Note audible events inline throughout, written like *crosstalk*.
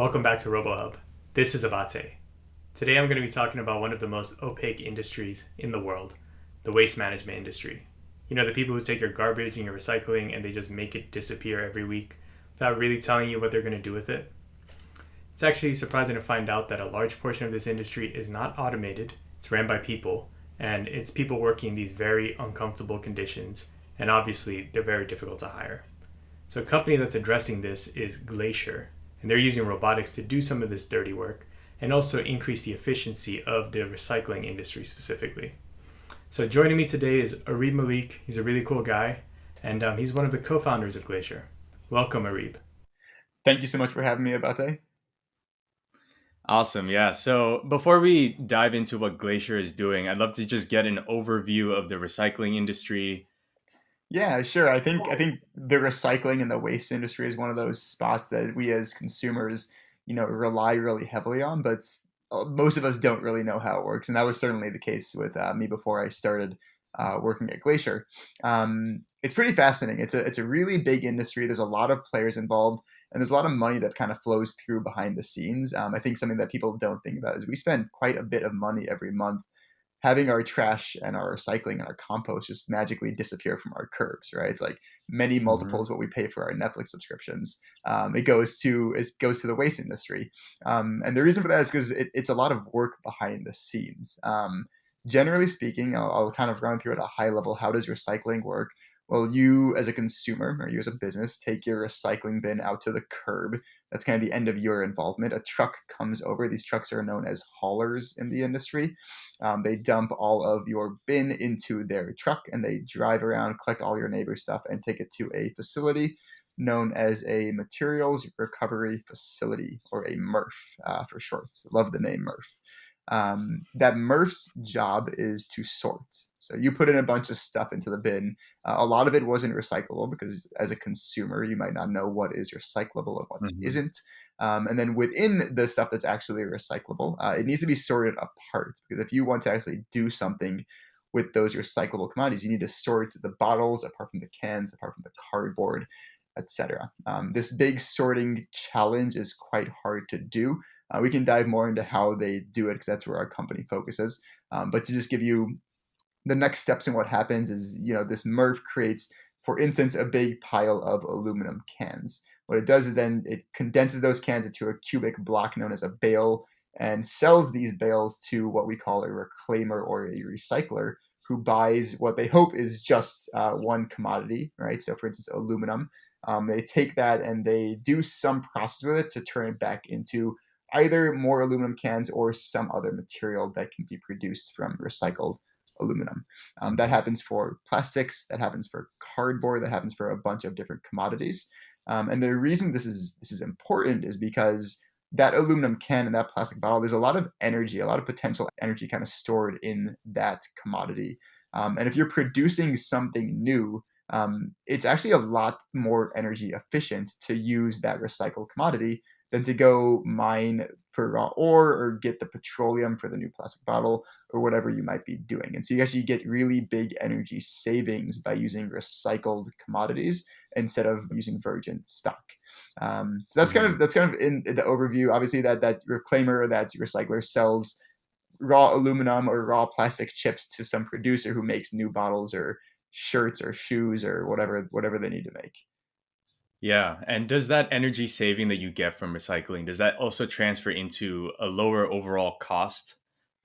Welcome back to RoboHub. This is Abate. Today I'm going to be talking about one of the most opaque industries in the world, the waste management industry. You know, the people who take your garbage and your recycling and they just make it disappear every week without really telling you what they're going to do with it. It's actually surprising to find out that a large portion of this industry is not automated, it's ran by people, and it's people working in these very uncomfortable conditions, and obviously they're very difficult to hire. So, a company that's addressing this is Glacier, and they're using robotics to do some of this dirty work and also increase the efficiency of the recycling industry specifically. So, joining me today is Areeb Malik. He's a really cool guy, and um, he's one of the co founders of Glacier. Welcome, Areeb. Thank you so much for having me, Abate. Awesome. Yeah. So before we dive into what Glacier is doing, I'd love to just get an overview of the recycling industry. Yeah, sure. I think I think the recycling and the waste industry is one of those spots that we as consumers, you know, rely really heavily on, but uh, most of us don't really know how it works, and that was certainly the case with uh, me before I started uh, working at Glacier. Um, it's pretty fascinating. It's a it's a really big industry. There's a lot of players involved and there's a lot of money that kind of flows through behind the scenes. Um, I think something that people don't think about is we spend quite a bit of money every month having our trash and our recycling and our compost just magically disappear from our curbs, right? It's like many mm-hmm. multiples mm-hmm. what we pay for our Netflix subscriptions. Um, it goes to it goes to the waste industry, um, and the reason for that is because it, it's a lot of work behind the scenes. Um, generally speaking, I'll, I'll, kind of run through at a high level. How does recycling work? well, you as a consumer or you as a business take your recycling bin out to the curb. That's kind of the end of your involvement. A truck comes over. These trucks are known as haulers in the industry. Um, they dump all of your bin into their truck and they drive around, collect all your neighbor's stuff, and take it to a facility known as a materials recovery facility or a MRF uh, for short. Love the name MRF um, that MRF's job is to sort. So you put in a bunch of stuff into the bin. Uh, a lot of it wasn't recyclable because as a consumer, you might not know what is recyclable and what mm-hmm. not um, and then within the stuff that's actually recyclable, uh, it needs to be sorted apart because if you want to actually do something with those recyclable commodities, you need to sort the bottles apart from the cans, apart from the cardboard, etc. Um, this big sorting challenge is quite hard to do. Uh, we can dive more into how they do it because that's where our company focuses. Um, but to just give you the next steps in what happens is, you know, this MRF creates, for instance, a big pile of aluminum cans. What it does is then it condenses those cans into a cubic block known as a bale and sells these bales to what we call a reclaimer or a recycler who buys what they hope is just uh, one commodity, right? So, for instance, aluminum. Um, they take that and they do some process with it to turn it back into either more aluminum cans or some other material that can be produced from recycled aluminum. Um, that happens for plastics, that happens for cardboard, that happens for a bunch of different commodities. Um, and the reason this is this is important is because that aluminum can and that plastic bottle, there's a lot of energy, a lot of potential energy kind of stored in that commodity. Um, and if you're producing something new, um, it's actually a lot more energy efficient to use that recycled commodity than to go mine for raw ore or get the petroleum for the new plastic bottle or whatever you might be doing. And so you actually get really big energy savings by using recycled commodities instead of using virgin stock. Um, so that's kind of mm-hmm. that's kind of in, in the overview. Obviously, that that reclaimer, that recycler sells raw aluminum or raw plastic chips to some producer who makes new bottles or shirts or shoes or whatever whatever they need to make. Yeah, and does that energy saving that you get from recycling does that also transfer into a lower overall cost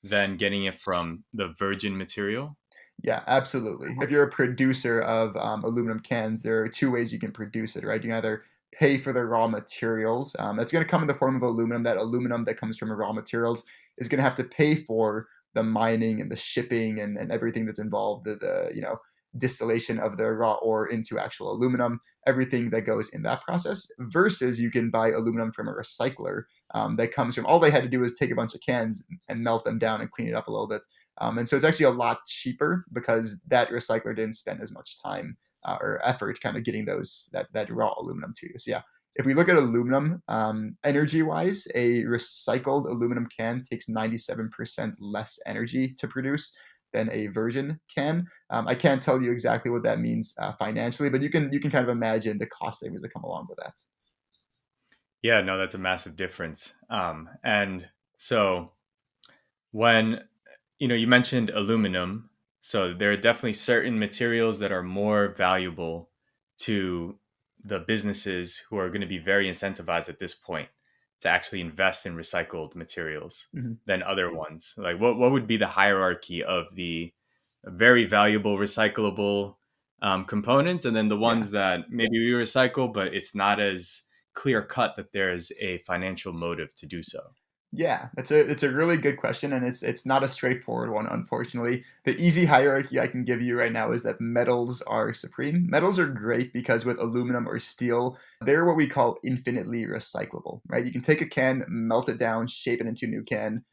than getting it from the virgin material? Yeah, absolutely. If you're a producer of um, aluminum cans, there are two ways you can produce it, right? You either pay for the raw materials. Um, that's going to come in the form of aluminum. That aluminum that comes from raw materials is going to have to pay for the mining and the shipping and, and everything that's involved. The, the you know distillation of the raw ore into actual aluminum, everything that goes in that process, versus you can buy aluminum from a recycler um, that comes from all they had to do was take a bunch of cans and melt them down and clean it up a little bit. Um, and so it's actually a lot cheaper because that recycler didn't spend as much time uh, or effort kind of getting those that, that raw aluminum to you. So yeah, if we look at aluminum, um, energy wise, a recycled aluminum can takes 97% less energy to produce than a virgin can. Um, I can't tell you exactly what that means uh, financially, but you can you can kind of imagine the cost savings that come along with that. Yeah, no, that's a massive difference. Um, and so when you know you mentioned aluminum, so there are definitely certain materials that are more valuable to the businesses who are going to be very incentivized at this point to actually invest in recycled materials mm-hmm. than other ones. Like what what would be the hierarchy of the very valuable recyclable um, components, and then the ones yeah. that maybe we recycle, but it's not as clear cut that there's a financial motive to do so. Yeah, that's a it's a really good question, and it's it's not a straightforward one, unfortunately. The easy hierarchy I can give you right now is that metals are supreme. Metals are great because with aluminum or steel, they're what we call infinitely recyclable, right? You can take a can, melt it down, shape it into a new can,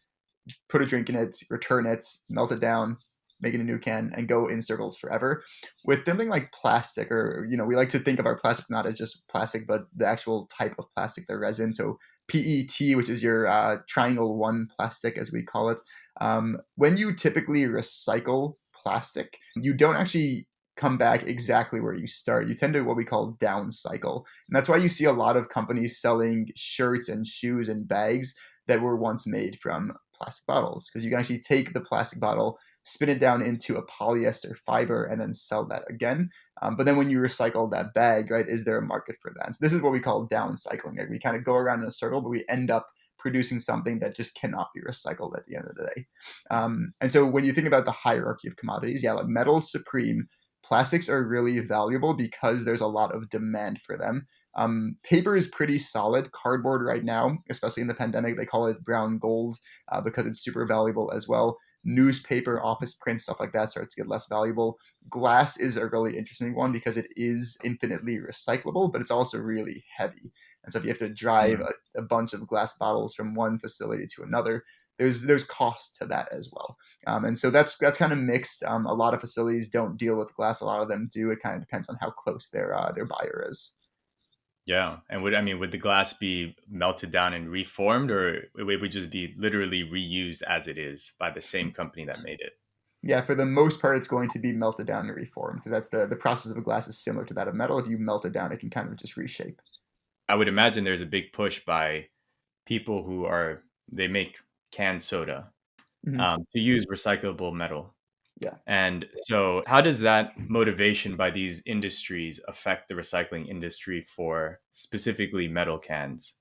put a drink in it, return it, melt it down, make it a new can, and go in circles forever. With something like plastic, or you know, we like to think of our plastics not as just plastic, but the actual type of plastic, the resin. So PET, which is your uh, triangle one plastic, as we call it. Um, when you typically recycle plastic, you don't actually come back exactly where you start. You tend to what we call downcycle. And that's why you see a lot of companies selling shirts and shoes and bags that were once made from plastic bottles because you can actually take the plastic bottle spin it down into a polyester fiber, and then sell that again. Um, but then when you recycle that bag, right, is there a market for that? So this is what we call downcycling. Like we kind of go around in a circle, but we end up producing something that just cannot be recycled at the end of the day. Um, and so when you think about the hierarchy of commodities, yeah, like metals supreme, plastics are really valuable because there's a lot of demand for them. Um, paper is pretty solid. Cardboard right now, especially in the pandemic, they call it brown gold uh, because it's super valuable as well newspaper, office print, stuff like that starts to get less valuable. Glass is a really interesting one because it is infinitely recyclable, but it's also really heavy. And so if you have to drive mm. a, a, bunch of glass bottles from one facility to another, there's there's cost to that as well. Um, and so that's that's kind of mixed. Um, a lot of facilities don't deal with glass. A lot of them do. It kind of depends on how close their uh, their buyer is. Yeah, and would I mean would the glass be melted down and reformed, or it would just be literally reused as it is by the same company that made it? Yeah, for the most part, it's going to be melted down and reformed because that's the the process of a glass is similar to that of metal. If you melt it down, it can kind of just reshape. I would imagine there's a big push by people who are they make canned soda mm-hmm. um, to use recyclable metal yeah. And so, how does that motivation by these industries affect the recycling industry for specifically metal cans?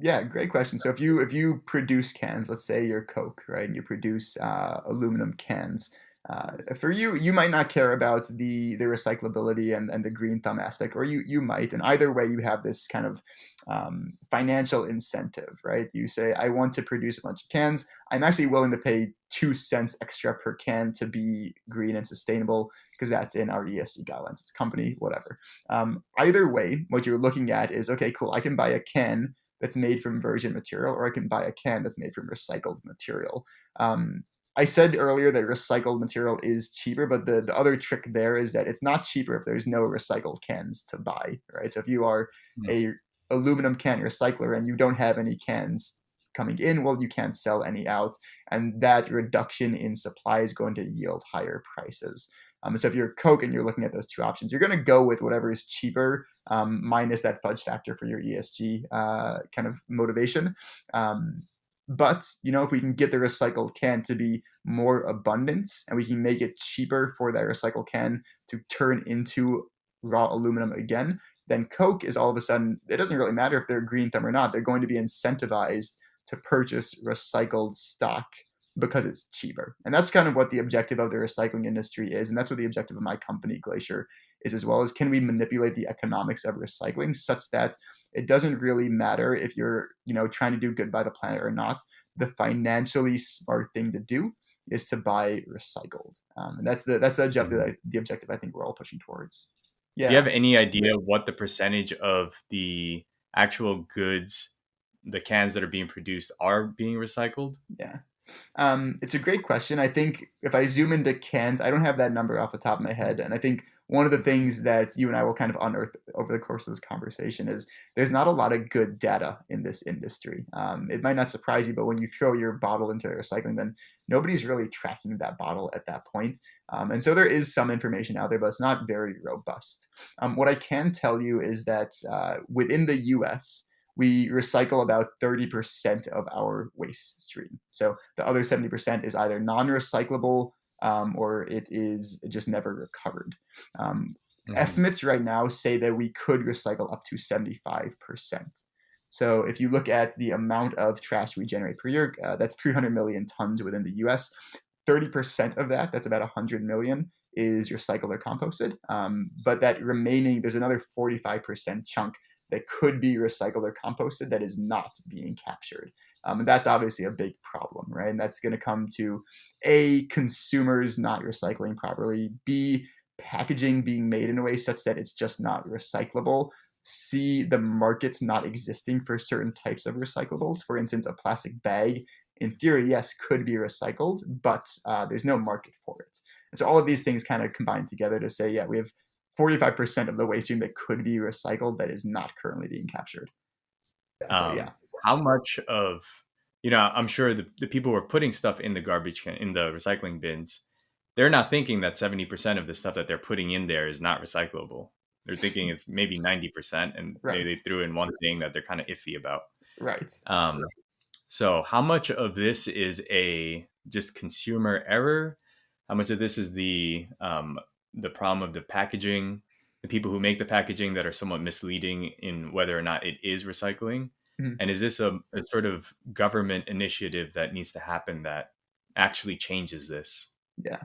Yeah, great question. So if you if you produce cans, let's say you're Coke, right, and you produce uh, aluminum cans, uh, for you, you might not care about the the recyclability and, and the green thumb aspect, or you you might. And either way, you have this kind of um, financial incentive, right? You say, I want to produce a bunch of cans. I'm actually willing to pay two cents extra per can to be green and sustainable because that's in our ESG guidelines, company, whatever. Um, either way, what you're looking at is okay, cool. I can buy a can that's made from virgin material, or I can buy a can that's made from recycled material. Um, I said earlier that recycled material is cheaper, but the, the other trick there is that it's not cheaper if there's no recycled cans to buy, right? So if you are mm. a aluminum can recycler and you don't have any cans coming in, well, you can't sell any out, and that reduction in supply is going to yield higher prices. Um, so if you're Coke and you're looking at those two options, you're going to go with whatever is cheaper, um, minus that fudge factor for your ESG uh, kind of motivation. Um, but you know, if we can get the recycled can to be more abundant and we can make it cheaper for that recycled can to turn into raw aluminum again, then Coke is all of a sudden, it doesn't really matter if they're green thumb or not, they're going to be incentivized to purchase recycled stock because it's cheaper. And that's kind of what the objective of the recycling industry is. And that's what the objective of my company, Glacier, is as well as can we manipulate the economics of recycling such that it doesn't really matter if you're you know trying to do good by the planet or not. The financially smart thing to do is to buy recycled. Um, and that's the that's the objective mm-hmm. the objective i think we're all pushing towards. Yeah do you have any idea what the percentage of the actual goods the cans that are being produced are being recycled? Yeah. Um, it's a great question. I think if I zoom into cans, I don't have that number off the top of my head, and I think one of the things that you and I will kind of unearth over the course of this conversation is there's not a lot of good data in this industry. Um, it might not surprise you, but when you throw your bottle into the recycling bin, nobody's really tracking that bottle at that point. Um, and so there is some information out there, but it's not very robust. Um, what I can tell you is that uh, within the US, we recycle about 30% of our waste stream. So the other 70% is either non recyclable um, or it is just never recovered. Um, mm-hmm. Estimates right now say that we could recycle up to 75%. So if you look at the amount of trash we generate per year, uh, that's 300 million tons within the US. 30% of that, that's about 100 million, is recycled or composted. Um, but that remaining, there's another 45% chunk that could be recycled or composted that is not being captured. Um, and that's obviously a big problem, right? And that's going to come to A, consumers not recycling properly, B, packaging being made in a way such that it's just not recyclable, C, the markets not existing for certain types of recyclables. For instance, a plastic bag, in theory, yes, could be recycled, but uh, there's no market for it. And so all of these things kind of combine together to say, yeah, we have 45% of the waste stream that could be recycled that is not currently being captured. Um, yeah. How much of, you know, I'm sure the, the people who are putting stuff in the garbage can, in the recycling bins, they're not thinking that 70% of the stuff that they're putting in there is not recyclable. They're thinking *laughs* it's maybe 90% and right. maybe they threw in one thing that they're kind of iffy about. Right. Um, so how much of this is a just consumer error? How much of this is the um, the problem of the packaging, the people who make the packaging that are somewhat misleading in whether or not it is recycling? Mm-hmm. And is this a, a sort of government initiative that needs to happen that actually changes this? Yeah.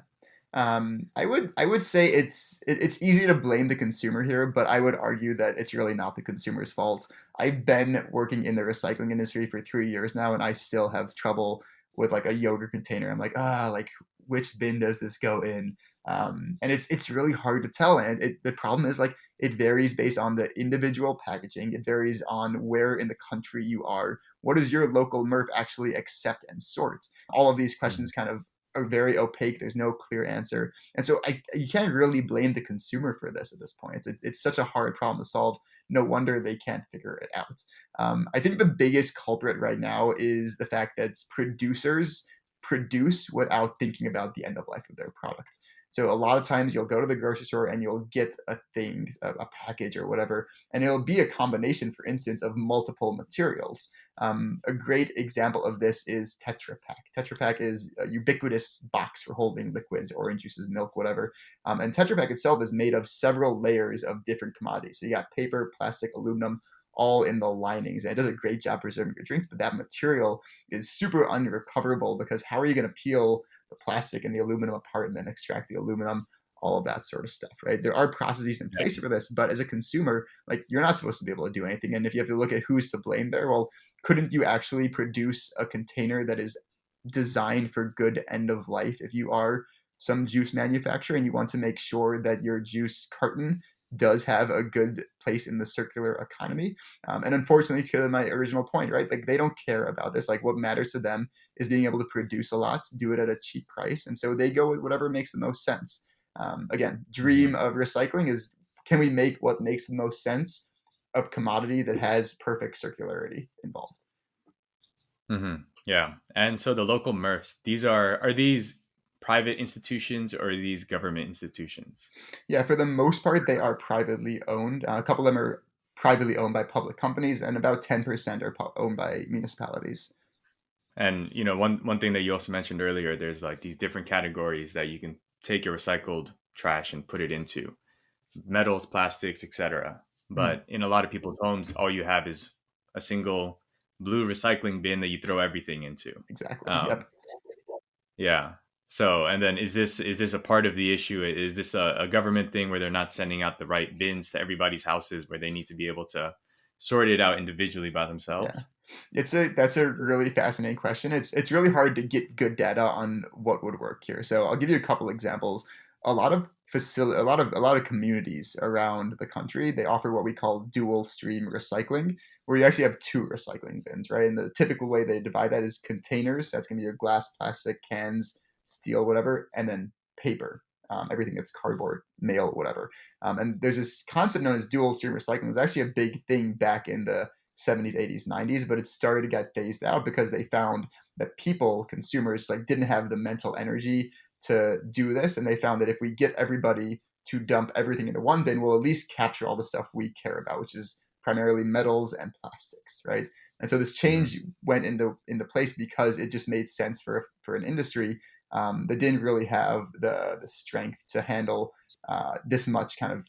Um, I would I would say it's it, it's easy to blame the consumer here, but I would argue that it's really not the consumer's fault. I've been working in the recycling industry for three years now, and I still have trouble with like a yogurt container. I'm like, ah, like which bin does this go in? Um, and it's it's really hard to tell. And it, the problem is like it varies based on the individual packaging. It varies on where in the country you are. What does your local MRF actually accept and sort? All of these questions kind of are very opaque. There's no clear answer, and so I, you can't really blame the consumer for this at this point. It's it's such a hard problem to solve. No wonder they can't figure it out. Um, I think the biggest culprit right now is the fact that producers produce without thinking about the end of life of their product. So a lot of times you'll go to the grocery store and you'll get a thing, a, package or whatever, and it'll be a combination, for instance, of multiple materials. Um, a great example of this is Tetra Pak. Tetra Pak is a ubiquitous box for holding liquids, orange juices, milk, whatever. Um, and Tetra Pak itself is made of several layers of different commodities. So you got paper, plastic, aluminum, all in the linings. And it does a great job preserving your drinks, but that material is super unrecoverable because how are you going to peel the plastic and the aluminum apart and then extract the aluminum? All of that sort of stuff, right? There are processes in place for this, but as a consumer, like you're not supposed to be able to do anything. And if you have to look at who's to blame there, well, couldn't you actually produce a container that is designed for good end of life if you are some juice manufacturer and you want to make sure that your juice carton does have a good place in the circular economy. Um, and unfortunately, to my original point, right, like they don't care about this. Like what matters to them is being able to produce a lot, do it at a cheap price, and so they go with whatever makes the most sense. Um, again, dream of recycling is can we make what makes the most sense of commodity that has perfect circularity involved. Mm-hmm. Yeah, and so the local MRFs, these are are these private institutions or these government institutions? Yeah, for the most part, they are privately owned. Uh, a couple of them are privately owned by public companies, and about 10% are owned by municipalities. And you know, one one thing that you also mentioned earlier, there's like these different categories that you can take your recycled trash and put it into metals, plastics, etc. Hmm. But mm. in a lot of people's homes, all you have is a single blue recycling bin that you throw everything into. Exactly. Um, yep. Yeah. So, and then is this is this a part of the issue? Is this a, a, government thing where they're not sending out the right bins to everybody's houses where they need to be able to sort it out individually by themselves? Yeah. It's a that's a really fascinating question. It's it's really hard to get good data on what would work here. So I'll give you a couple examples. A lot of facility, a lot of a lot of communities around the country, they offer what we call dual stream recycling, where you actually have two recycling bins, right? And the typical way they divide that is containers. That's gonna be your glass, plastic, cans, steel, whatever, and then paper. Um, everything that's cardboard, mail, whatever. Um, and there's this concept known as dual stream recycling. It was actually a big thing back in the 70s, 80s, 90s, but it started to get phased out because they found that people, consumers, like didn't have the mental energy to do this, and they found that if we get everybody to dump everything into one bin, we'll at least capture all the stuff we care about, which is primarily metals and plastics, right? And so this change went into into place because it just made sense for for an industry um, that didn't really have the the strength to handle uh, this much kind of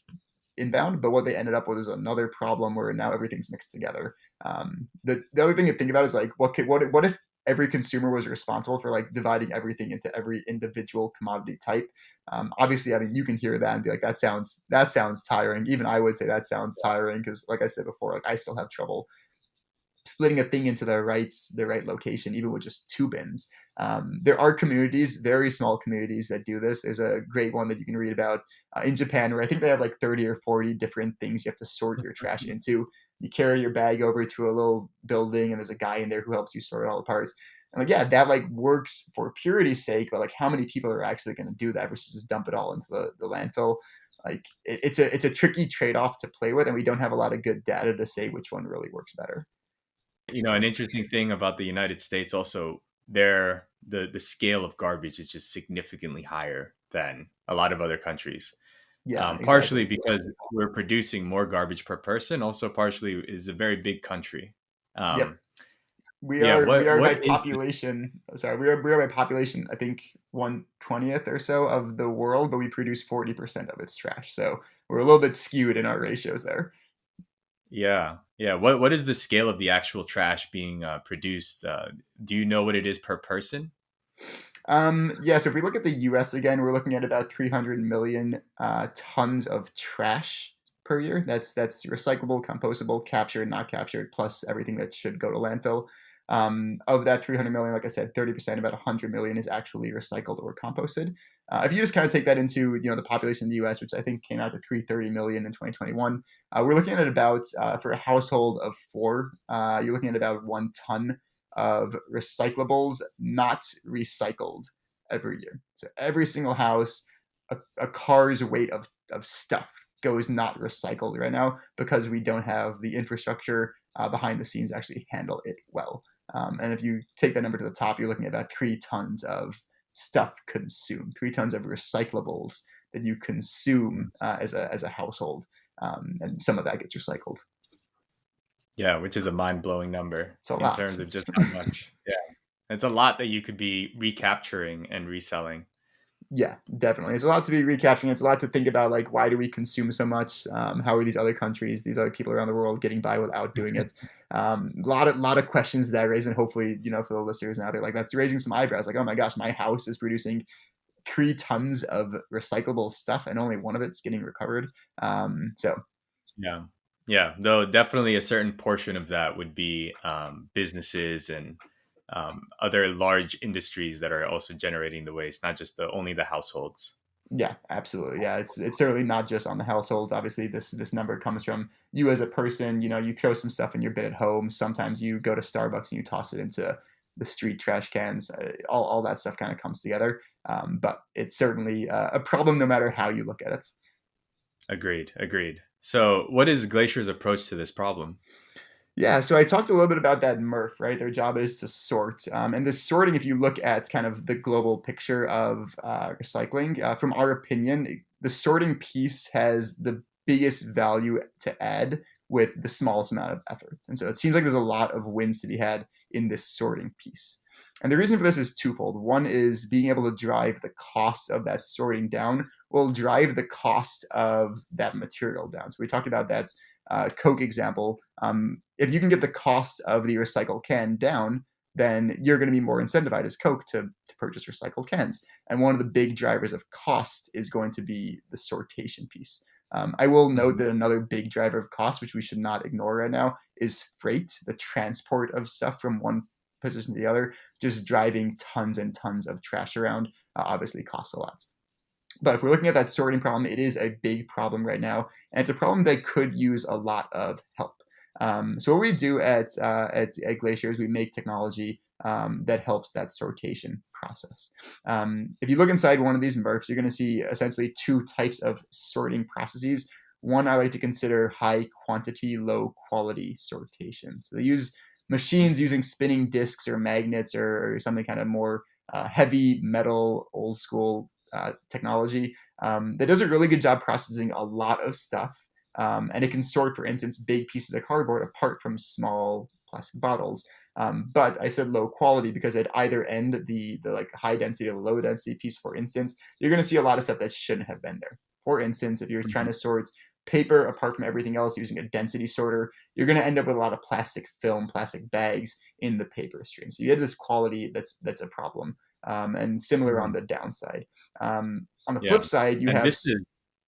inbound. But what they ended up with is another problem where now everything's mixed together. Um, the the other thing to think about is like what could, what what if every consumer was responsible for like dividing everything into every individual commodity type. Um, obviously, I mean, you can hear that and be like, that sounds that sounds tiring. Even I would say that sounds tiring because, like I said before, like I still have trouble splitting a thing into the right the right location, even with just two bins. Um, there are communities, very small communities that do this. There's a great one that you can read about uh, in Japan, where I think they have like 30 or 40 different things you have to sort your trash *laughs* into you carry your bag over to a little building and there's a guy in there who helps you sort it all apart and like yeah that like works for purity's sake but like how many people are actually going to do that versus just dump it all into the, the landfill like it, it's a it's a tricky trade-off to play with and we don't have a lot of good data to say which one really works better you know an interesting thing about the united states also there the the scale of garbage is just significantly higher than a lot of other countries yeah, um, exactly. partially because we're producing more garbage per person. Also, partially is a very big country. Um, yep. We yeah, are what, we are by population. Sorry, we are we are by population. I think one twentieth or so of the world, but we produce forty percent of its trash. So we're a little bit skewed in our ratios there. Yeah, yeah. What what is the scale of the actual trash being uh, produced? Uh, do you know what it is per person? Um, yeah, so if we look at the US again, we're looking at about 300 million uh, tons of trash per year. That's that's recyclable, compostable, captured, not captured, plus everything that should go to landfill. Um, of that 300 million, like I said, 30%, about 100 million is actually recycled or composted. Uh, if you just kind of take that into you know the population in the U.S., which I think came out to 330 million in 2021, uh, we're looking at about uh, for a household of four, uh, you're looking at about one ton of recyclables not recycled every year. So every single house, a, a car's weight of, of stuff goes not recycled right now because we don't have the infrastructure uh, behind the scenes to actually handle it well. Um, and if you take that number to the top, you're looking at about three tons of stuff consumed, three tons of recyclables that you consume uh, as a as a household, um, and some of that gets recycled. Yeah, which is a mind blowing number in lot. terms of just how *laughs* much. yeah, it's a lot that you could be recapturing and reselling. Yeah, definitely. It's a lot to be recapturing. It's a lot to think about. Like, why do we consume so much? Um, how are these other countries, these other people around the world, getting by without doing it? Um, a lot of lot of questions that I raise, and hopefully, you know, for the listeners now, they're like, that's raising some eyebrows. Like, oh my gosh, my house is producing three tons of recyclable stuff, and only one of it's getting recovered. Um, so, yeah, yeah, though definitely a certain portion of that would be um, businesses and um, other large industries that are also generating the waste, not just the only the households. Yeah, absolutely. Yeah, it's it's certainly not just on the households. Obviously, this this number comes from you as a person. You know, you throw some stuff in your bin at home. Sometimes you go to Starbucks and you toss it into the street trash cans. Uh, all all that stuff kind of comes together. Um, but it's certainly uh, a problem no matter how you look at it. Agreed. Agreed. So, what is Glacier's approach to this problem? Yeah, so I talked a little bit about that MRF, right? Their job is to sort. Um, and this sorting, if you look at kind of the global picture of uh, recycling, uh, from our opinion, the sorting piece has the biggest value to add with the smallest amount of effort. And so it seems like there's a lot of wins to be had in this sorting piece. And the reason for this is twofold. One is being able to drive the cost of that sorting down will drive the cost of that material down. So we talked about that uh, Coke example. Um, if you can get the cost of the recycled can down, then you're going to be more incentivized as Coke to, to purchase recycled cans. And one of the big drivers of cost is going to be the sortation piece. Um, I will note that another big driver of cost, which we should not ignore right now, is freight, the transport of stuff from one position to the other. Just driving tons and tons of trash around uh, obviously costs a lot. But if we're looking at that sorting problem, it is a big problem right now, and it's a problem that could use a lot of help. Um, so what we do at, uh, at, at Glacier is we make technology um, that helps that sortation process. Um, if you look inside one of these MRFs, you're going to see essentially two types of sorting processes. One I like to consider high quantity, low quality sortation. So they use machines using spinning discs or magnets or, or something kind of more uh, heavy metal, old school uh, technology um, that does a really good job processing a lot of stuff Um, and it can sort, for instance, big pieces of cardboard apart from small plastic bottles. Um, but I said low quality because at either end, the the like high density or low density piece, for instance, you're going to see a lot of stuff that shouldn't have been there. For instance, if you're mm-hmm. trying to sort paper apart from everything else using a density sorter, you're going to end up with a lot of plastic film, plastic bags in the paper stream. So you have this quality that's that's a problem. Um, and similar on mm-hmm. the downside. Um, on the yeah. flip side, you and have. This is,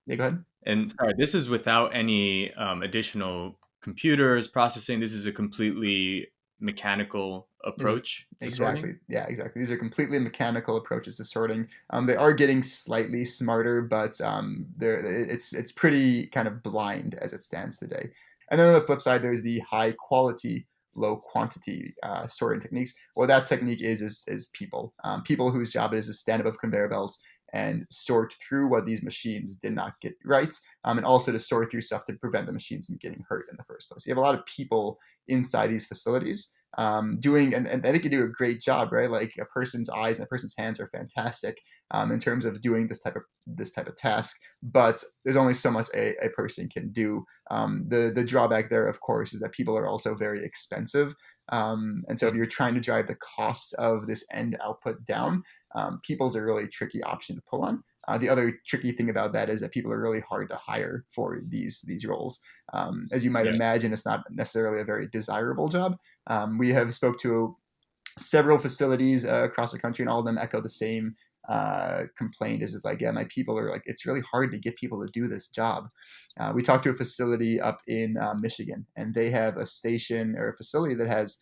yeah, go ahead. And sorry, this is without any um, additional computers processing. This is a completely mechanical approach exactly sorting? yeah exactly these are completely mechanical approaches to sorting um, they are getting slightly smarter but um, they're, it's it's pretty kind of blind as it stands today and then on the flip side there's the high quality low quantity uh, sorting techniques what that technique is is, is people um, people whose job it is to stand above conveyor belts and sort through what these machines did not get right, um, and also to sort through stuff to prevent the machines from getting hurt in the first place. You have a lot of people inside these facilities um, doing, and, and they can do a great job, right? Like a person's eyes and a person's hands are fantastic um, in terms of doing this type of this type of task, but there's only so much a, a person can do. Um, the the drawback there, of course, is that people are also very expensive. Um, and so if you're trying to drive the cost of this end output down, um, people's a really tricky option to pull on. Uh, the other tricky thing about that is that people are really hard to hire for these these roles. Um, as you might yeah. imagine, it's not necessarily a very desirable job. Um, we have spoke to several facilities uh, across the country, and all of them echo the same uh, complaint. Is is like, yeah, my people are like, it's really hard to get people to do this job. Uh, we talked to a facility up in uh, Michigan, and they have a station or a facility that has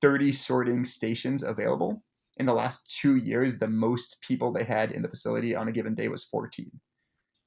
30 sorting stations available in the last two years, the most people they had in the facility on a given day was 14.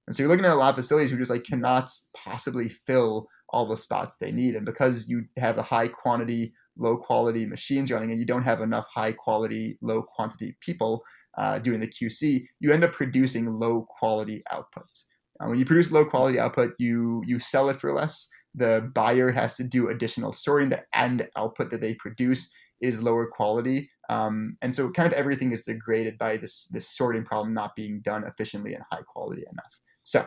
And so you're looking at a lot of facilities who just like cannot possibly fill all the spots they need. And because you have a high quantity, low quality machines running and you don't have enough high quality, low quantity people uh, doing the QC, you end up producing low quality outputs. Uh, when you produce low quality output, you you sell it for less. The buyer has to do additional sorting. The end output that they produce is lower quality. Um, and so kind of everything is degraded by this this sorting problem not being done efficiently and high quality enough. So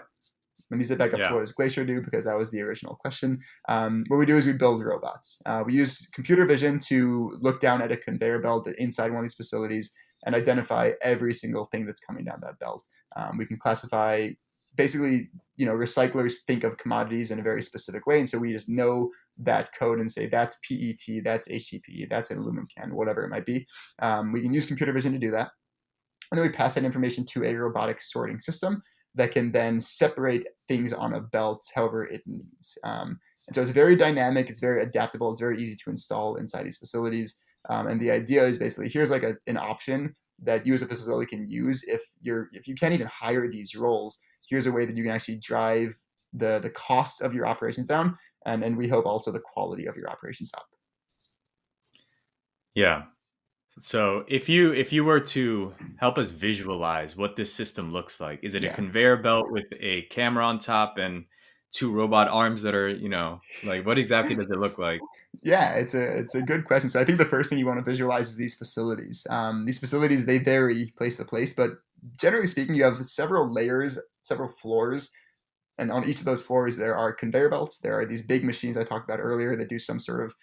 let me zip back up yeah. to what does Glacier do because that was the original question. Um, what we do is we build robots. Uh, we use computer vision to look down at a conveyor belt inside one of these facilities and identify every single thing that's coming down that belt. Um, we can classify basically, you know, recyclers think of commodities in a very specific way, and so we just know that code and say that's PET, that's HDPE, that's an aluminum can, whatever it might be. Um, we can use computer vision to do that. And then we pass that information to a robotic sorting system that can then separate things on a belt however it needs. Um, and so it's very dynamic, it's very adaptable, it's very easy to install inside these facilities. Um, and the idea is basically here's like a, an option that you as a facility can use if you're if you can't even hire these roles. Here's a way that you can actually drive the the costs of your operations down and and we hope also the quality of your operations up. Yeah. So if you if you were to help us visualize what this system looks like, is it yeah. a conveyor belt with a camera on top and two robot arms that are you know like what exactly does it look like yeah it's a it's a good question so i think the first thing you want to visualize is these facilities um, these facilities they vary place to place but generally speaking you have several layers several floors and on each of those floors, there are conveyor belts. There are these big machines I talked about earlier that do some sort of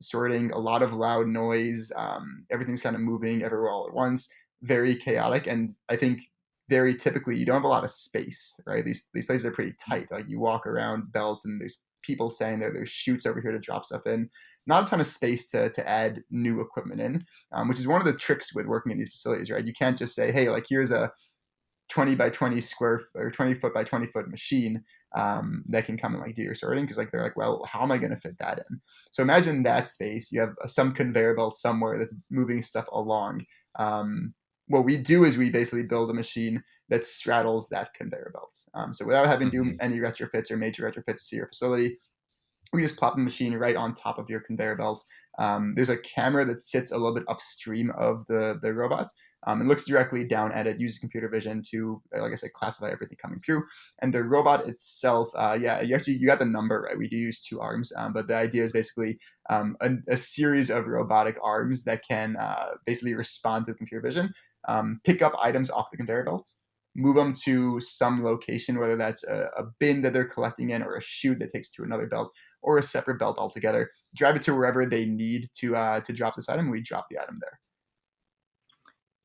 sorting, a lot of loud noise. Um, everything's kind of moving everywhere all at once, very chaotic. And I think very typically you don't have a lot of space, right? These these places are pretty tight. Like you walk around belts and there's people saying there, there's chutes over here to drop stuff in. Not a ton of space to, to add new equipment in, um, which is one of the tricks with working in these facilities, right? You can't just say, hey, like here's a 20 by 20 square or 20 foot by 20 foot machine um, that can come and like do your sorting because like they're like well how am i going to fit that in so imagine that space you have some conveyor belt somewhere that's moving stuff along um, what we do is we basically build a machine that straddles that conveyor belt um, so without having to do mm-hmm. any retrofits or major retrofits to your facility we just plop a machine right on top of your conveyor belt um, there's a camera that sits a little bit upstream of the the robot um, and looks directly down at it, uses computer vision to, uh, like I said, classify everything coming through. And the robot itself, uh, yeah, you actually you got the number right. We do use two arms, um, but the idea is basically um, a, a, series of robotic arms that can uh, basically respond to computer vision, um, pick up items off the conveyor belts, move them to some location, whether that's a, a bin that they're collecting in or a chute that takes to another belt or a separate belt altogether. Drive it to wherever they need to uh, to drop this item. We drop the item there.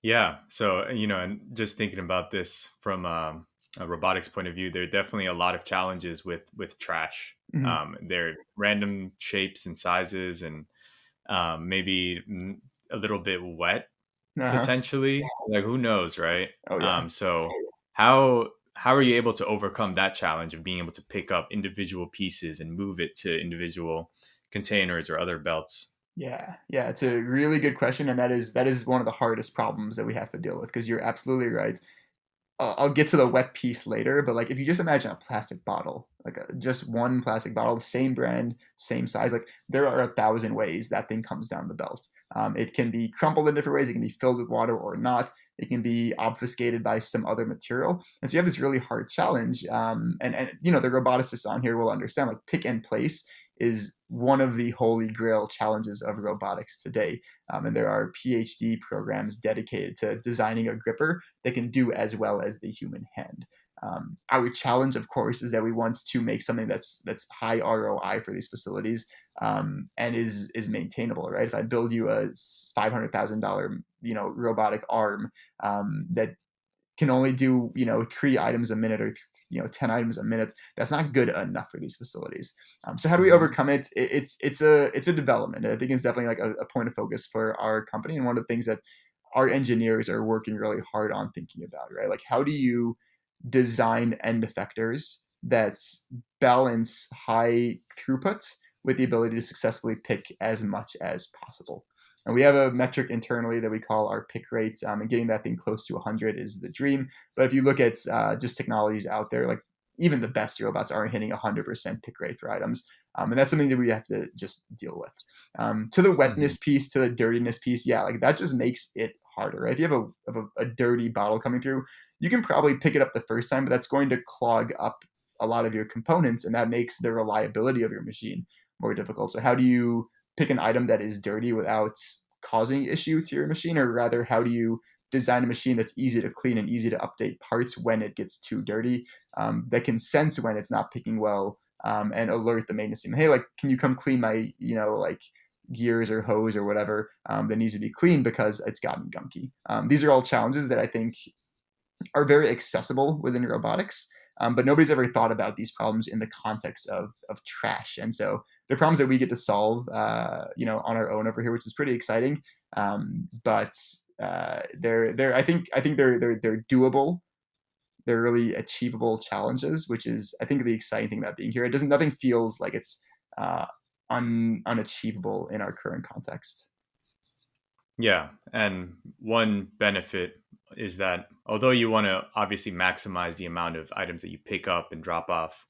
Yeah. So you know, and just thinking about this from um, a robotics point of view, there are definitely a lot of challenges with with trash. Mm-hmm. Um, they're random shapes and sizes, and um, maybe a little bit wet uh-huh. potentially. Like who knows, right? Oh, yeah. Um, so how how are you able to overcome that challenge of being able to pick up individual pieces and move it to individual containers or other belts? Yeah, yeah, it's a really good question, and that is that is one of the hardest problems that we have to deal with because you're absolutely right. I'll get to the wet piece later, but like if you just imagine a plastic bottle, like a, just one plastic bottle, the same brand, same size, like there are a thousand ways that thing comes down the belt. Um, it can be crumpled in different ways. It can be filled with water or not. It can be obfuscated by some other material. And so you have this really hard challenge. Um, and, and, you know, the roboticists on here will understand like pick and place is one of the holy grail challenges of robotics today. Um, and there are PhD programs dedicated to designing a gripper that can do as well as the human hand. Um, our challenge, of course, is that we want to make something that's that's high ROI for these facilities um, and is is maintainable, right? If I build you a five hundred thousand dollar you know robotic arm um, that can only do you know three items a minute or you know 10 items a minute that's not good enough for these facilities um, so how do we mm-hmm. overcome it? it? it's it's a it's a development i think it's definitely like a, a, point of focus for our company and one of the things that our engineers are working really hard on thinking about right like how do you design end effectors that balance high throughput with the ability to successfully pick as much as possible and we have a metric internally that we call our pick rate, um, and getting that thing close to 100 is the dream. But if you look at uh, just technologies out there, like even the best robots aren't hitting 100% pick rate for items. Um, and that's something that we have to just deal with. Um, to the mm-hmm. wetness piece, to the dirtiness piece, yeah, like that just makes it harder, right? If you have a, a, a dirty bottle coming through, you can probably pick it up the first time, but that's going to clog up a lot of your components, and that makes the reliability of your machine more difficult. So how do you pick an item that is dirty without causing issue to your machine, or rather, how do you design a machine that's easy to clean and easy to update parts when it gets too dirty, um, that can sense when it's not picking well, um, and alert the maintenance team. Hey, like, can you come clean my, you know, like gears or hose or whatever um, that needs to be cleaned because it's gotten gunky. Um, these are all challenges that I think are very accessible within robotics. Um, but nobody's ever thought about these problems in the context of, of trash. And so they're problems that we get to solve, uh, you know, on our own over here, which is pretty exciting. Um, but uh, they're they're I think I think they're they're they're doable. They're really achievable challenges, which is I think the exciting thing about being here. It doesn't nothing feels like it's uh, un, unachievable in our current context. Yeah, and one benefit is that although you want to obviously maximize the amount of items that you pick up and drop off,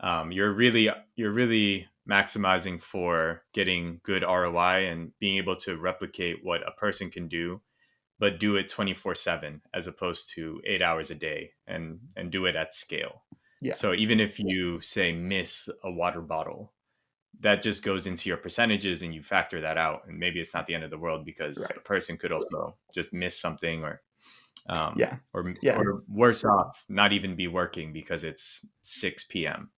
um, you're really you're really maximizing for getting good ROI and being able to replicate what a person can do, but do it 24 seven as opposed to eight hours a day and, and do it at scale. Yeah. So even if you say miss a water bottle, that just goes into your percentages and you factor that out. And maybe it's not the end of the world because right. a person could also just miss something or um, yeah. Or, yeah. or worse off, not even be working because it's 6 p.m.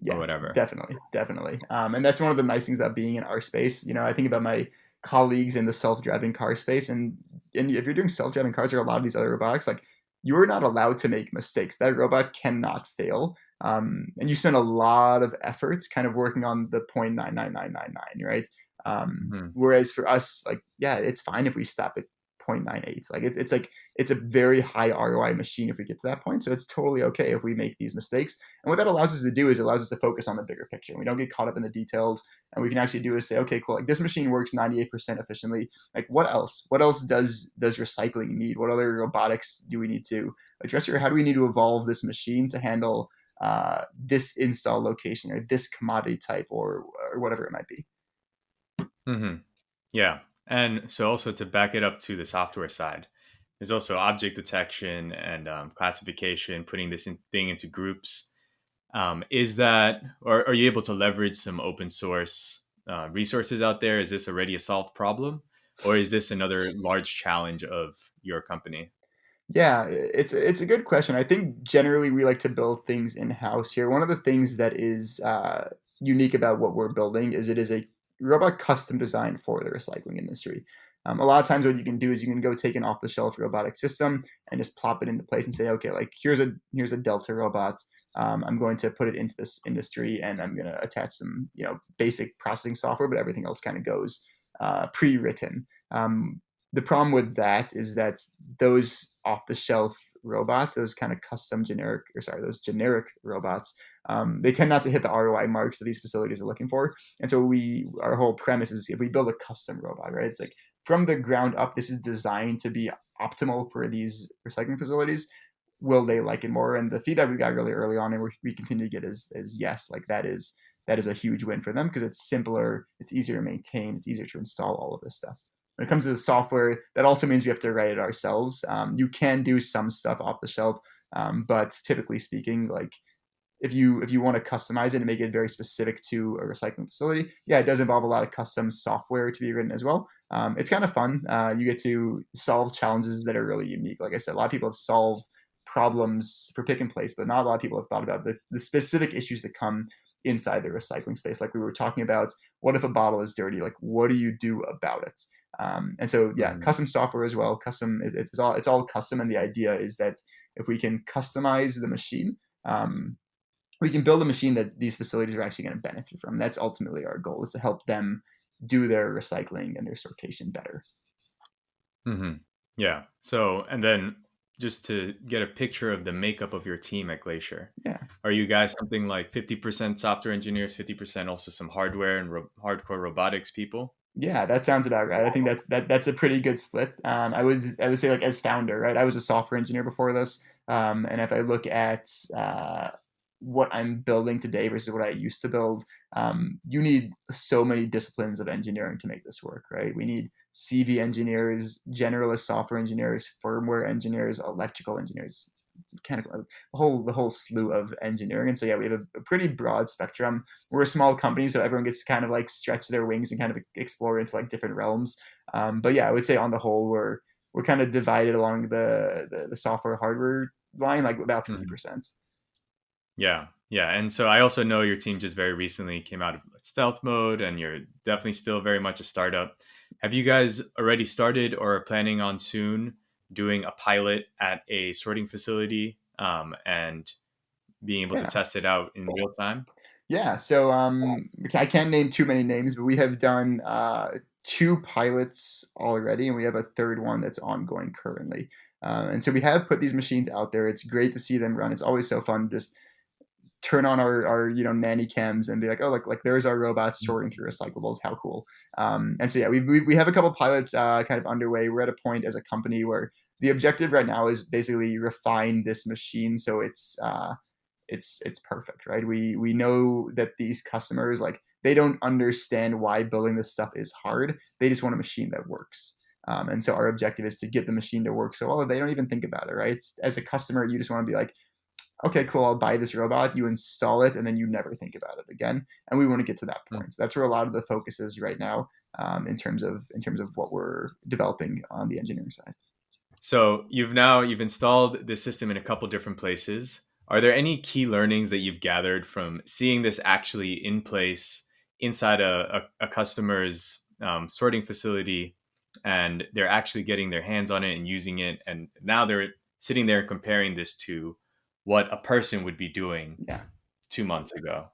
Yeah, or whatever. Definitely, definitely. Um, and that's one of the nice things about being in our space. You know, I think about my colleagues in the self-driving car space, and and if you're doing self-driving cars or a lot of these other robotics, like you are not allowed to make mistakes. That robot cannot fail. Um, and you spend a lot of effort kind of working on the 0.99999, right? Um, mm-hmm. Whereas for us, like, yeah, it's fine if we stop at 0.98. Like, it, it's like it's a very high ROI machine if we get to that point. So it's totally okay if we make these mistakes. And what that allows us to do is it allows us to focus on the bigger picture. We don't get caught up in the details. And we can actually do is say, okay, cool, like this machine works 98% efficiently. Like what else? What else does does recycling need? What other robotics do we need to address here? How do we need to evolve this machine to handle uh, this install location or this commodity type or or whatever it might be? Mm-hmm. Yeah. And so also to back it up to the software side, there's also object detection and um, classification, putting this in, thing into groups. Um, is that, or are you able to leverage some open source uh, resources out there? Is this already a solved problem? Or is this another large challenge of your company? Yeah, it's it's a good question. I think generally we like to build things in house here. One of the things that is uh, unique about what we're building is it is a robot custom designed for the recycling industry. Um, a lot of times, what you can do is you can go take an off the shelf robotic system and just plop it into place and say, okay, like here's a here's a Delta robot. Um, I'm going to put it into this industry and I'm going to attach some you know basic processing software, but everything else kind of goes uh, pre-written. Um, the problem with that is that those off the shelf robots, those kind of custom generic, or sorry, those generic robots, um, they tend not to hit the ROI marks that these facilities are looking for. And so we, our whole premise is if we build a custom robot, right? It's like from the ground up, this is designed to be optimal for these recycling facilities. Will they like it more? And the feedback we got really early on, and we continue to get is, is yes, like that is that is a huge win for them because it's simpler, it's easier to maintain, it's easier to install all of this stuff. When it comes to the software, that also means we have to write it ourselves. Um, you can do some stuff off the shelf, um, but typically speaking, like if you if you want to customize it and make it very specific to a recycling facility, yeah, it does involve a lot of custom software to be written as well. Um, it's kind of fun. Uh, you get to solve challenges that are really unique. Like I said, a lot of people have solved problems for pick and place, but not a lot of people have thought about the, the specific issues that come inside the recycling space. Like we were talking about, what if a bottle is dirty? Like, what do you do about it? Um, and so, yeah, mm-hmm. custom software as well. Custom, it, it's all it's all custom, and the idea is that if we can customize the machine, um, we can build a machine that these facilities are actually going to benefit from. That's ultimately our goal: is to help them do their recycling and their sortation better. Mm-hmm. Yeah. So, and then just to get a picture of the makeup of your team at Glacier. Yeah. Are you guys something like 50% software engineers, 50% also some hardware and ro- hardcore robotics people? Yeah, that sounds about right. I think that's that that's a pretty good split. Um, I would I would say like as founder, right? I was a software engineer before this, um, and if I look at uh, what I'm building today versus what I used to build, um, you need so many disciplines of engineering to make this work, right? We need CV engineers, generalist software engineers, firmware engineers, electrical engineers, kind of the whole the whole slew of engineering. And so yeah, we have a, a, pretty broad spectrum. We're a small company, so everyone gets to kind of like stretch their wings and kind of explore into like different realms. Um, but yeah, I would say on the whole, we're we're kind of divided along the the, the software hardware line, like about fifty mm-hmm. percent. Yeah, yeah, and so I also know your team just very recently came out of stealth mode, and you're definitely still very much a startup. Have you guys already started or are planning on soon doing a pilot at a sorting facility um, and being able yeah. to test it out in real time? Yeah, so um, I can't name too many names, but we have done uh, two pilots already, and we have a third one that's ongoing currently. Uh, and so we have put these machines out there. It's great to see them run. It's always so fun just turn on our, our you know nanny cams and be like oh look like there's our robots mm-hmm. sorting through recyclables. How cool. Um, and so yeah we, we, we have a couple pilots uh, kind of underway. We're at a point as a company where the objective right now is basically refine this machine so it's uh, it's it's perfect right? We we know that these customers like they don't understand why building this stuff is hard. They just want a machine that works. Um, and so our objective is to get the machine to work so well they don't even think about it right? As a customer you just want to be like okay, cool, I'll buy this robot. You install it, and then you never think about it again. And we want to get to that point. So that's where a lot of the focus is right now um, in terms of in terms of what we're developing on the engineering side. So you've now you've installed this system in a couple different places. Are there any key learnings that you've gathered from seeing this actually in place inside a, a, a customer's um, sorting facility, and they're actually getting their hands on it and using it, and now they're sitting there comparing this to what a person would be doing yeah. two months ago?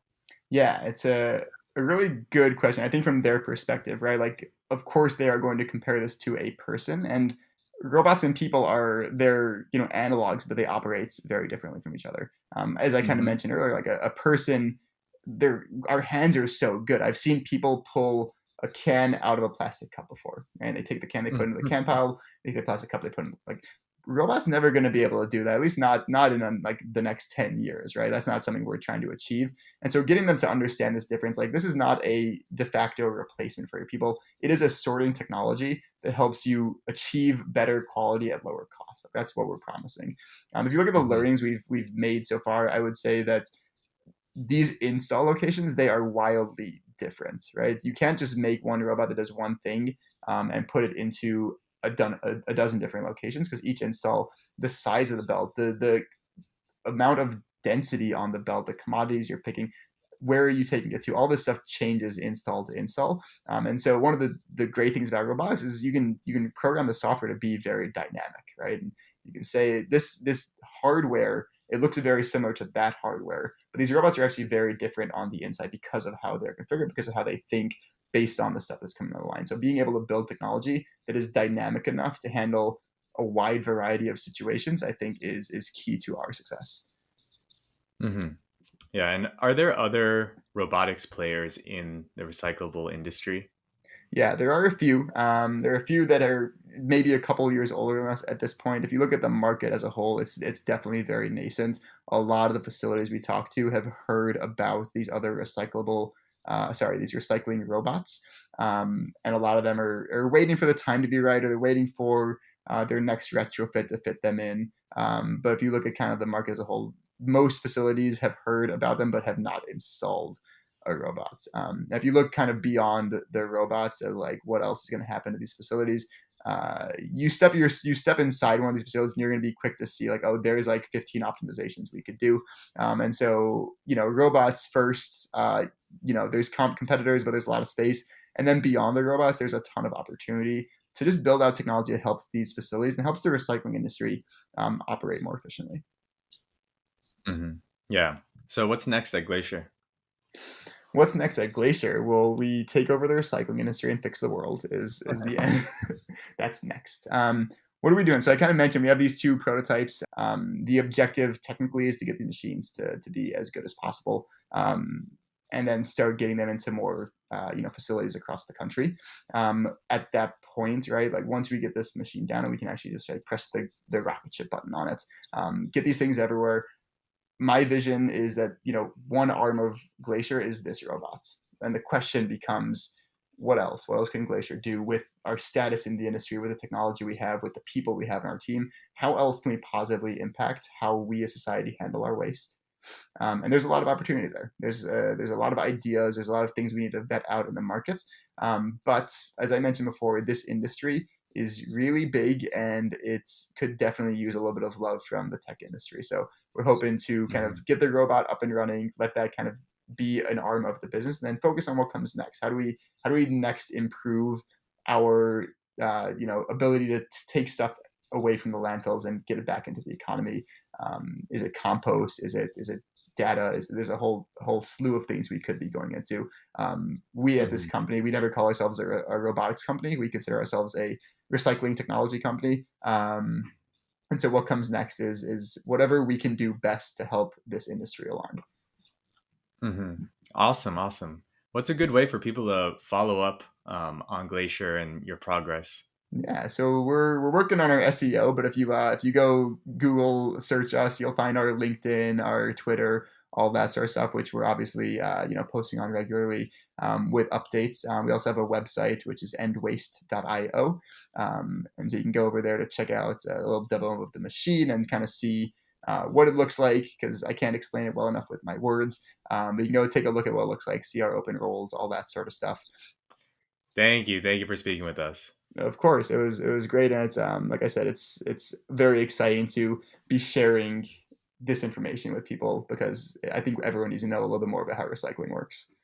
Yeah, it's a, a really good question. I think from their perspective, right? Like, of course, they are going to compare this to a person, and robots and people are they're you know analogs, but they operate very differently from each other. Um, as I kind of mm-hmm. mentioned earlier, like a, a person, their our hands are so good. I've seen people pull a can out of a plastic cup before, and they take the can, they put it into the mm-hmm. can pile, they take the plastic cup, they put in like robots never going to be able to do that at least not not in um, like the next 10 years right? That's not something we're trying to achieve. And so getting them to understand this difference like this is not a de facto replacement for your people. It is a sorting technology that helps you achieve better quality at lower cost. That's what we're promising. Um, if you look at the mm-hmm. learnings we've we've made so far i would say that these install locations they are wildly different right? You can't just make one robot that does one thing um, and put it into a, done, a, a dozen different locations because each install, the size of the belt, the the amount of density on the belt, the commodities you're picking, where are you taking it to? All this stuff changes install to install. Um, and so one of the, the great things about robotics is you can you can program the software to be very dynamic, right? And you can say this this hardware it looks very similar to that hardware, but these robots are actually very different on the inside because of how they're configured, because of how they think based on the stuff that's coming down the line. So being able to build technology that is dynamic enough to handle a wide variety of situations, I think is is key to our success. Mm-hmm. Yeah, and are there other robotics players in the recyclable industry? Yeah, there are a few. Um, there are a few that are maybe a couple years older than us at this point. If you look at the market as a whole, it's it's definitely very nascent. A lot of the facilities we talk to have heard about these other recyclable, uh, sorry, these recycling robots, um, and a lot of them are, are waiting for the time to be right, or they're waiting for uh, their next retrofit to fit them in. Um, but if you look at kind of the market as a whole, most facilities have heard about them but have not installed a robot. Um, if you look kind of beyond the robots and like what else is going to happen to these facilities, uh, you step your you step inside one of these facilities and you're going to be quick to see like oh there's like 15 optimizations we could do. Um, and so you know robots first uh, you know there's comp- competitors but there's a lot of space. And then beyond the robots there's a ton of opportunity to just build out technology that helps these facilities and helps the recycling industry um, operate more efficiently. Mm-hmm. yeah. So what's next at glacier what's next at Glacier? Will we take over the recycling industry and fix the world? Is is the end? *laughs* That's next. Um, what are we doing? So I kind of mentioned we have these two prototypes. Um, the objective technically is to get the machines to, to be as good as possible, um, and then start getting them into more uh, you know facilities across the country. Um, at that point, right, like once we get this machine down and we can actually just like, press the the rocket ship button on it, um, get these things everywhere my vision is that you know one arm of Glacier is this robots, and the question becomes, what else? What else can Glacier do with our status in the industry, with the technology we have, with the people we have in our team? How else can we positively impact how we as society handle our waste? Um, and there's a lot of opportunity there. There's uh, there's a lot of ideas. There's a lot of things we need to vet out in the market. Um, but as I mentioned before, this industry is really big and it could definitely use a little bit of love from the tech industry. So we're hoping to kind of mm-hmm. get the robot up and running, let that kind of be an arm of the business, and then focus on what comes next. How do we how do we next improve our uh, you know ability to take stuff away from the landfills and get it back into the economy? Um, is it compost? Is it is it data? Is, there's a whole whole slew of things we could be going into. Um, we at this mm-hmm. company, we never call ourselves a, a robotics company. We consider ourselves a recycling technology company. Um, and so what comes next is is whatever we can do best to help this industry along. Mm-hmm. Awesome, awesome. What's a good way for people to follow up um, on Glacier and your progress? Yeah, so we're we're working on our SEO, but if you uh, if you go Google search us, you'll find our LinkedIn, our Twitter, all that sort of stuff, which we're obviously uh, you know posting on regularly um, with updates. Um, we also have a website which is endwaste.io, um, and so you can go over there to check out a little demo of the machine and kind of see. Uh, what it looks like because I can't explain it well enough with my words. Um, but you can go take a look at what it looks like, see our open roles, all that sort of stuff. Thank you, thank you for speaking with us. Of course, it was it was great, and it's um, like I said, it's it's very exciting to be sharing this information with people because I think everyone needs to know a little bit more about how recycling works.